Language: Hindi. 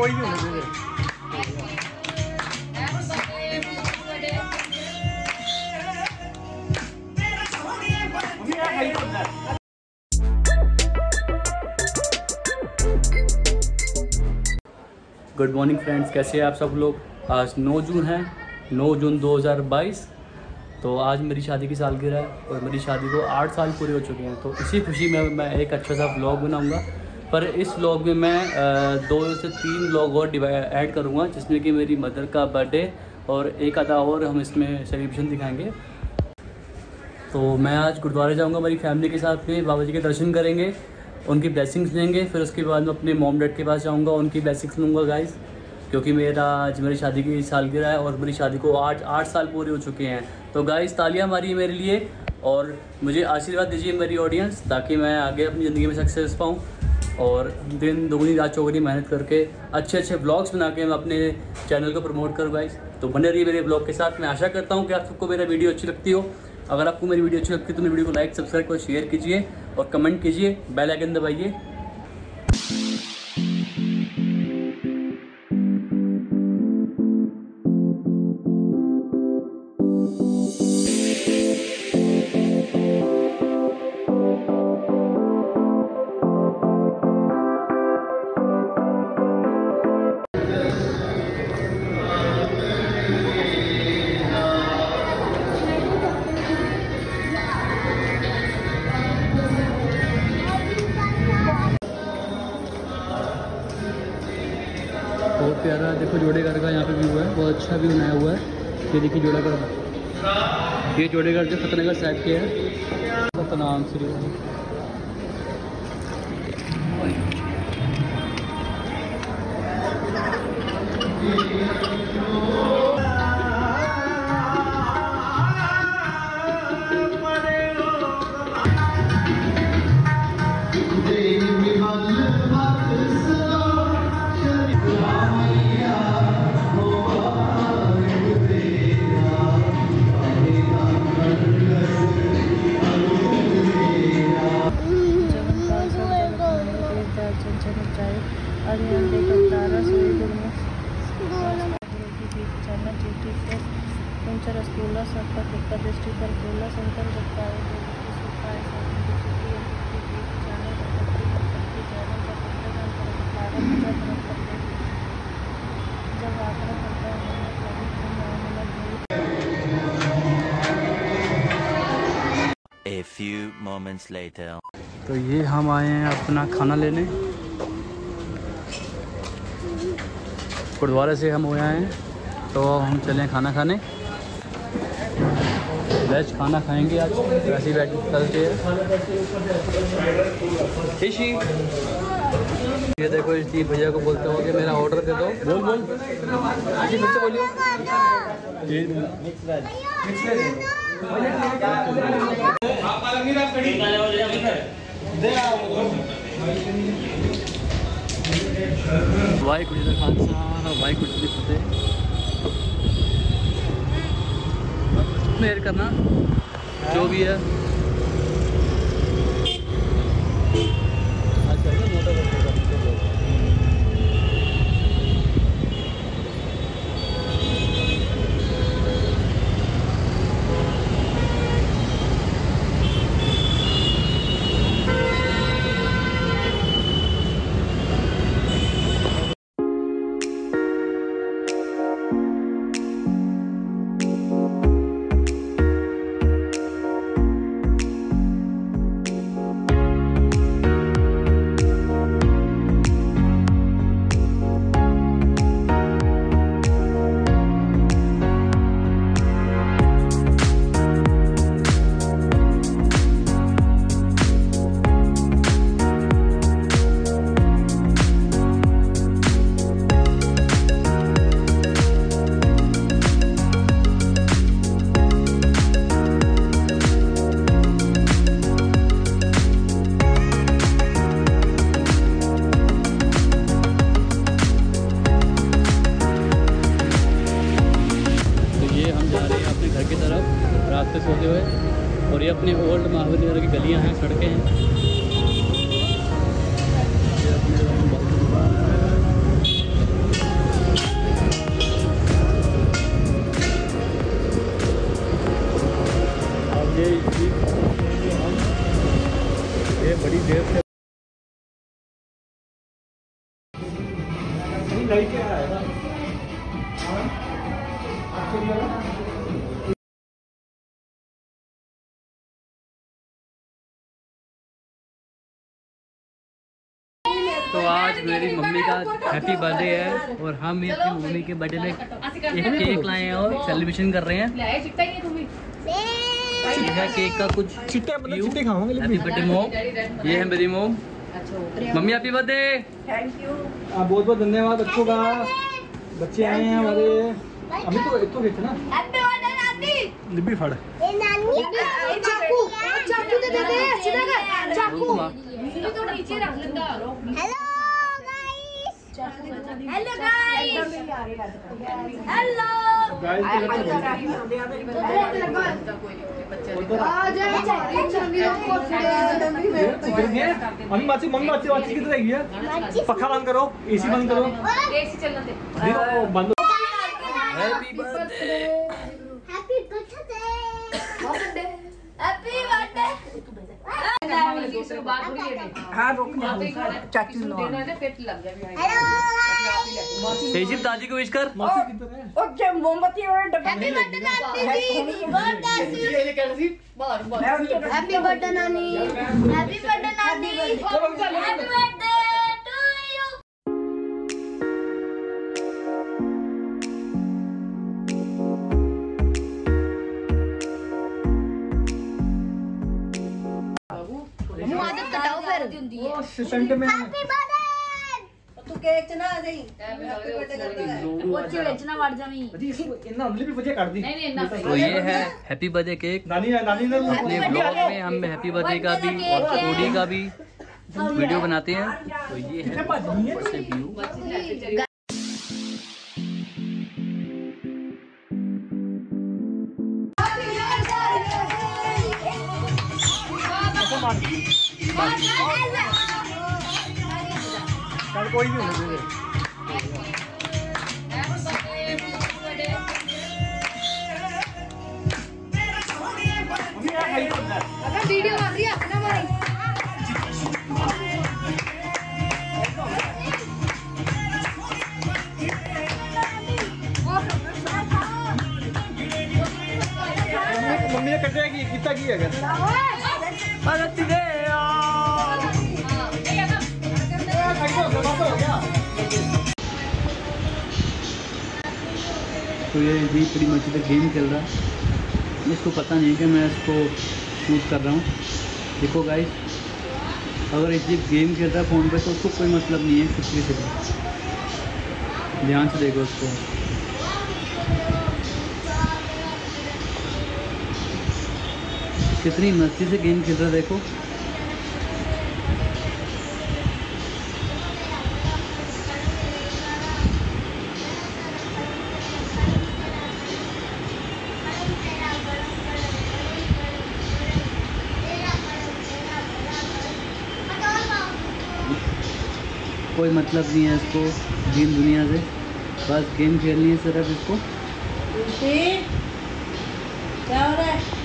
कोई नहीं होने दे गुड मॉर्निंग फ्रेंड्स कैसे हैं आप सब लोग? आज 9 जून है 9 जून 2022 तो आज मेरी शादी की सालगिरह है और मेरी शादी को आठ साल पूरे हो चुके हैं। तो इसी खुशी में मैं एक अच्छा सा ब्लॉग बनाऊँगा। पर इस व्लॉग में मैं दो से तीन व्लॉग और ऐड करूँगा, जिसमें कि मेरी मदर का बर्थडे और एक आधा और हम इसमें सेलिब्रेशन दिखाएँगे। तो मैं आज गुरुद्वारे जाऊँगा मेरी फैमिली के साथ में, बाबा जी के दर्शन करेंगे, उनकी ब्लेसिंग्स लेंगे, फिर उसके बाद मैं अपने मॉम डैड के पास जाऊँगा, उनकी ब्लेसिंग्स लूँगा गाइस क्योंकि मेरा, आज मेरी शादी की सालगिरह है और मेरी शादी को आठ आठ साल पूरे हो चुके हैं। तो गाइस तालियाँ मारिए मेरे लिए और मुझे आशीर्वाद दीजिए मेरी ऑडियंस ताकि मैं आगे अपनी ज़िंदगी में सक्सेस पाऊँ। और दिन दोगुनी रात चौगुनी मेहनत करके अच्छे अच्छे ब्लॉग्स बना के मैं अपने चैनल को प्रमोट करूँ गाइस तो बने रहिए मेरे ब्लॉग के साथ। मैं आशा करता हूँ कि आप सबको मेरा वीडियो अच्छी लगती हो। अगर आपको मेरी वीडियो अच्छी लगती है तो मेरी वीडियो को लाइक सब्सक्राइब और शेयर कीजिए और कमेंट कीजिए। बेल आइकन दबाइए। जोड़े घर का यहाँ पे व्यू है। बहुत अच्छा व्यू बनाया हुआ है। ये देखिए जोड़ागढ़ ये जोड़े घर जो फतेहनगर साइड के है। नाम श्री few moments later. तो ये हम आए हैं अपना खाना लेने। गुरुद्वारे से हम हो आए हैं तो हम चले खाना खाने। वेज खाना खाएँगे आज। वैसे बैठ चलते हैं। इशी ये देखो इसी भैया को बोलते हो कि मेरा ऑर्डर दे दो। बोल बोल। इसी फिर से आप जी का खालसा वाहेगुरु की फतेह। मेहर करना जो भी है अपनी ओल्ड महाबली नगर की गलियाँ हैं सड़कें हैं। तो आज मेरी मम्मी का हैप्पी बर्थडे है और हम ये अपनी मम्मी के बर्थडे में एक केक लाए हैं और सेलिब्रेशन कर रहे हैं। केक का कुछ चिट्टे मतलब हैप्पी बर्थडे मोम ये है मेरी मोम मम्मी हैप्पी बर्थडे आप बहुत बहुत धन्यवाद बच्चों का। बच्चे आए हैं हमारे। अभी तो एक तो ना। लिपि फड़। चाकू। चाकू दे दे दे सीधा कर। चाकू। Hello guys hello guys hello mummy बात मम्मी बात बात किधर रहेगी है? पखा बंद करो। एसी बंद करो देखो, बंद happy birthday happy birthday happy birthday hello Tejib दादी को विश कर हैप्पी बर्थडे नानी बर्थडे हैप्पी बर्थडे नानी हैप्पी बर्थडे नानी हैप्पी बर्थडे टू दी। तो ये है हैप्पी बर्थडे केक नानी नानी ने अपने ब्लॉग में हम हैप्पी बर्थडे का भी और ओडी का भी वीडियो बनाते हैं। तो ये है बर्थडे व्यू कल कोई भी होने दे वीडियो बन रही है अपना हमारी मम्मी मम्मी ने कटिया की कितना की है तो ये भी pretty much इधर गेम खेल रहा। है इसको पता नहीं है कि मैं इसको शूट कर रहा हूँ। देखो गाइस अगर इस गेम खेल रहा है फ़ोन पे तो उसको कोई मतलब नहीं है कुछ भी। से ध्यान से देखो उसको। कितनी मस्ती से गेम खेल रहा है, देखो। कोई मतलब नहीं है इसको गेम दुनिया से। बस गेम खेलनी है सिर्फ़ इसको। क्या हो रहा है?